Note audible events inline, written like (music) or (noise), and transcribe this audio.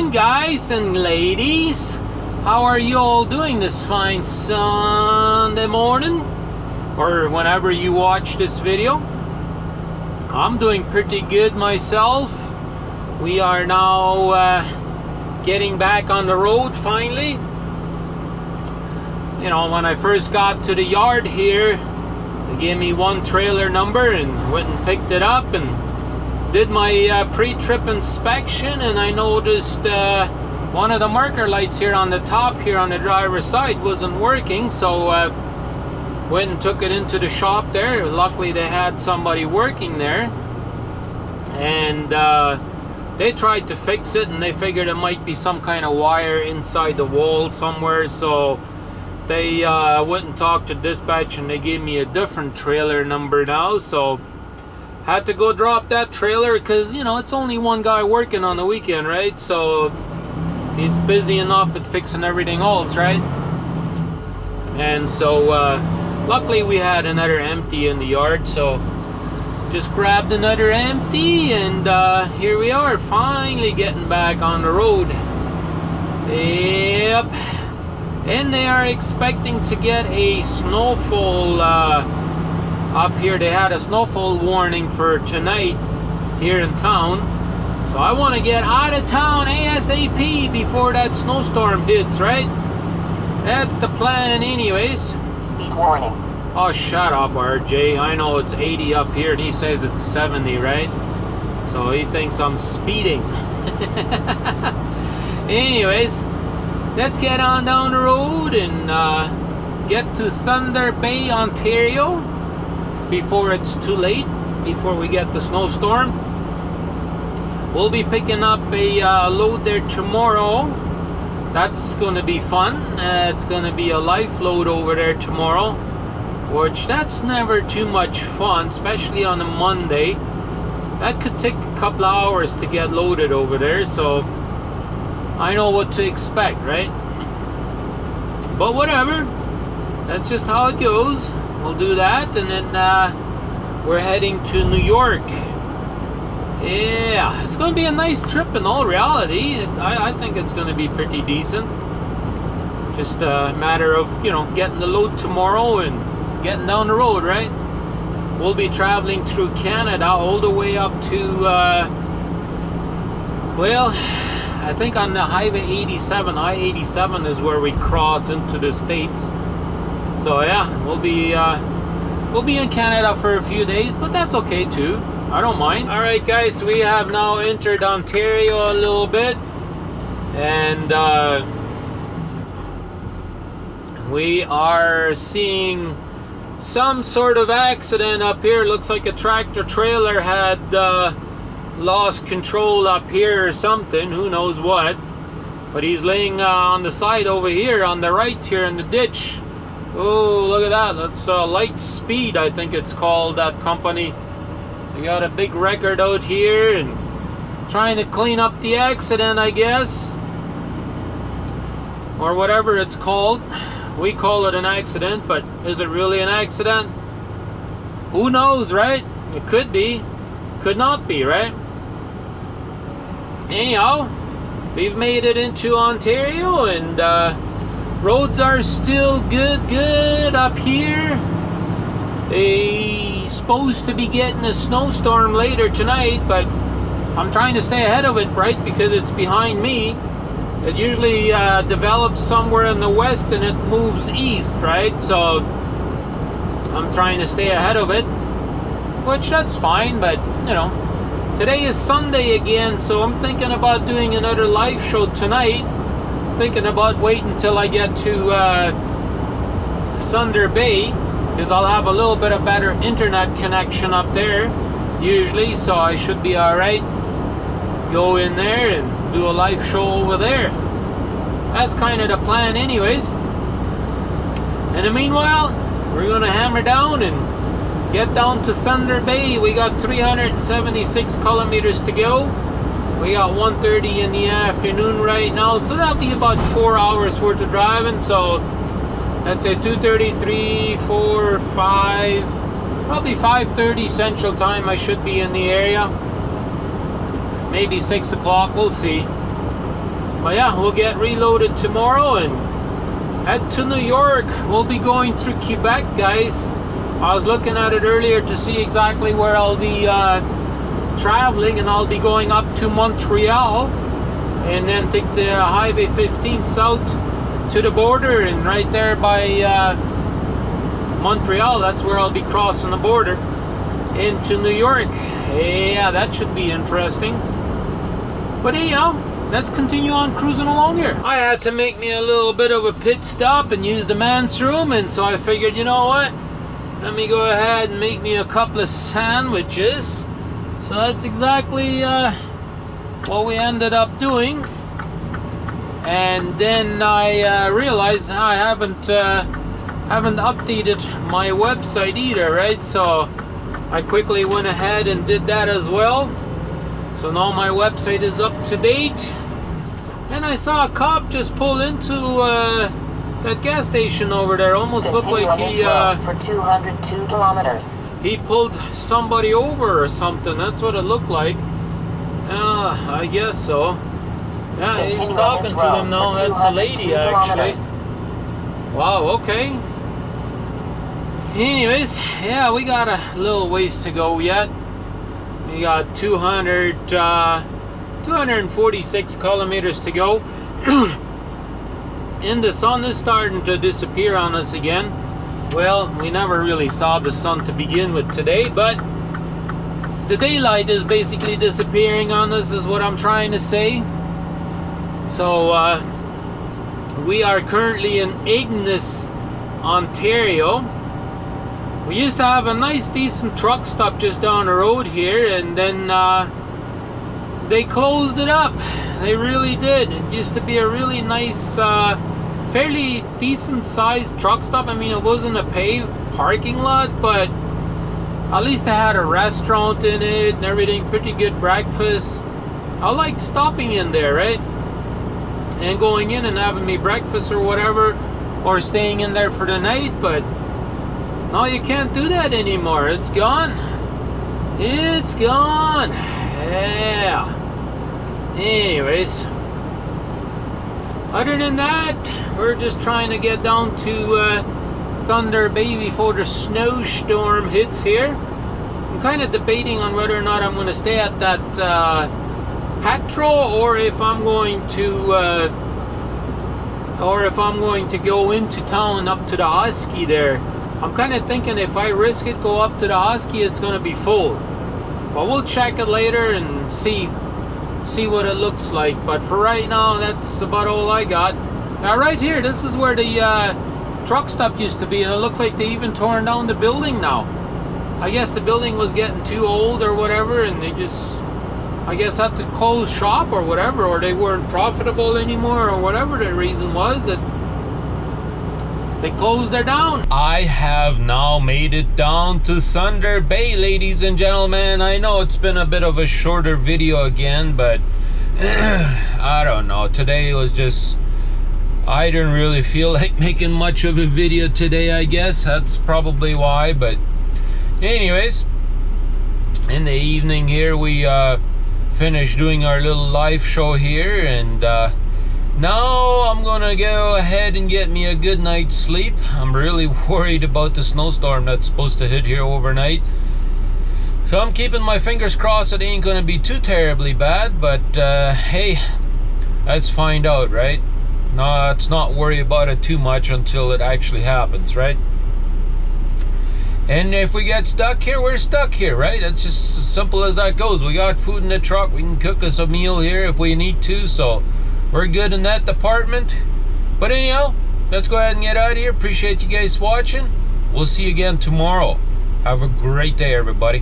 morning, guys and ladies. How are you all doing this fine Sunday morning? Or whenever you watch this video? I'm doing pretty good myself. We are now uh, getting back on the road finally. You know, when I first got to the yard here, they gave me one trailer number and went and picked it up and did my uh, pre-trip inspection and I noticed uh, one of the marker lights here on the top here on the driver's side wasn't working so uh, went and took it into the shop there. Luckily they had somebody working there. And uh, they tried to fix it and they figured it might be some kind of wire inside the wall somewhere so they uh, went and talked to dispatch and they gave me a different trailer number now so had to go drop that trailer because you know it's only one guy working on the weekend right? So he's busy enough at fixing everything else right? And so uh, luckily we had another empty in the yard so just grabbed another empty and uh, here we are finally getting back on the road. Yep. And they are expecting to get a snowfall uh, up here. They had a snowfall warning for tonight here in town. So I want to get out of town ASAP before that snowstorm hits right? That's the plan anyways. Speed warning. oh shut up RJ I know it's 80 up here and he says it's 70 right? So he thinks I'm speeding. (laughs) Anyways let's get on down the road and uh, get to Thunder Bay Ontario before it's too late, before we get the snowstorm. We'll be picking up a uh, load there tomorrow. That's going to be fun. Uh, it's going to be a life load over there tomorrow, which that's never too much fun, especially on a Monday. That could take a couple hours to get loaded over there, so I know what to expect, right? But whatever, that's just how it goes we'll do that and then uh, we're heading to New York. Yeah it's gonna be a nice trip in all reality. I, I think it's gonna be pretty decent. Just a matter of you know getting the load tomorrow and getting down the road right? We'll be traveling through Canada all the way up to uh, well I think on the highway 87 I-87 is where we cross into the States so yeah, we'll be uh, we'll be in Canada for a few days, but that's okay too. I don't mind. All right, guys, we have now entered Ontario a little bit, and uh, we are seeing some sort of accident up here. Looks like a tractor trailer had uh, lost control up here or something. Who knows what? But he's laying uh, on the side over here on the right here in the ditch. Oh, look at that. That's uh, Light Speed, I think it's called, that company. They got a big record out here and trying to clean up the accident, I guess. Or whatever it's called. We call it an accident, but is it really an accident? Who knows, right? It could be. Could not be, right? Anyhow, we've made it into Ontario and uh, roads are still good good up here. They supposed to be getting a snowstorm later tonight but I'm trying to stay ahead of it right because it's behind me. It usually uh, develops somewhere in the west and it moves east right? So I'm trying to stay ahead of it which that's fine but you know today is Sunday again so I'm thinking about doing another live show tonight thinking about waiting until I get to uh, Thunder Bay because I'll have a little bit of better internet connection up there usually so I should be alright. Go in there and do a live show over there. That's kind of the plan anyways. In the meanwhile we're gonna hammer down and get down to Thunder Bay. We got 376 kilometers to go we got 1.30 in the afternoon right now, so that'll be about four hours worth of driving. So that's a 2.30, 3, 4, 5, probably 5.30 Central Time I should be in the area. Maybe 6 o'clock, we'll see. but yeah, we'll get reloaded tomorrow and head to New York. We'll be going through Quebec, guys. I was looking at it earlier to see exactly where I'll be uh, traveling, and I'll be going up to Montreal and then take the Highway 15 south to the border, and right there by uh, Montreal, that's where I'll be crossing the border into New York. Yeah, that should be interesting. But anyhow, let's continue on cruising along here. I had to make me a little bit of a pit stop and use the man's room, and so I figured, you know what? Let me go ahead and make me a couple of sandwiches. So that's exactly uh, what we ended up doing. And then I uh, realized I haven't uh, haven't updated my website either, right? So I quickly went ahead and did that as well. So now my website is up to date. And I saw a cop just pull into uh, that gas station over there. Almost looked like he uh, for 202 kilometers. He pulled somebody over or something. That's what it looked like. Uh, I guess so. Yeah, he's Continue on talking to them now. That's a lady actually. kilometers. Wow, okay. Anyways, yeah, we got a little ways to go yet. We got 200, uh, 246 kilometers to go. (clears throat) and the sun is starting to disappear on us again. Well, we never really saw the sun to begin with today, but the daylight is basically disappearing on us, is what I'm trying to say. So, uh, we are currently in Ignace, Ontario. We used to have a nice, decent truck stop just down the road here, and then uh, they closed it up. They really did. It used to be a really nice, uh, fairly decent sized truck stop. I mean, it wasn't a paved parking lot, but at least it had a restaurant in it and everything. Pretty good breakfast. I liked stopping in there, right? and going in and having me breakfast or whatever, or staying in there for the night, but now you can't do that anymore. It's gone. It's gone. Yeah. Anyways, other than that, we're just trying to get down to uh, Thunder Bay before the snowstorm hits here. I'm kind of debating on whether or not I'm going to stay at that. Uh, Petro or if I'm going to uh, or if I'm going to go into town up to the Husky there. I'm kind of thinking if I risk it go up to the Husky it's going to be full. But we'll check it later and see see what it looks like. But for right now that's about all I got. Now right here this is where the uh, truck stop used to be and it looks like they even torn down the building now. I guess the building was getting too old or whatever and they just I guess had to close shop or whatever, or they weren't profitable anymore, or whatever the reason was that they closed their down. I have now made it down to Thunder Bay, ladies and gentlemen. I know it's been a bit of a shorter video again, but (clears throat) I don't know. Today was just. I didn't really feel (laughs) like making much of a video today, I guess. That's probably why, but. Anyways, in the evening here, we. Uh, finished doing our little live show here and uh, now I'm gonna go ahead and get me a good night's sleep I'm really (laughs) worried about the snowstorm that's supposed to hit here overnight so I'm keeping my fingers crossed it ain't gonna be too terribly bad but uh, hey let's find out right no let's not worry about it too much until it actually happens right and if we get stuck here, we're stuck here, right? That's just as simple as that goes. We got food in the truck. We can cook us a meal here if we need to. So we're good in that department. But anyhow, let's go ahead and get out of here. Appreciate you guys watching. We'll see you again tomorrow. Have a great day, everybody.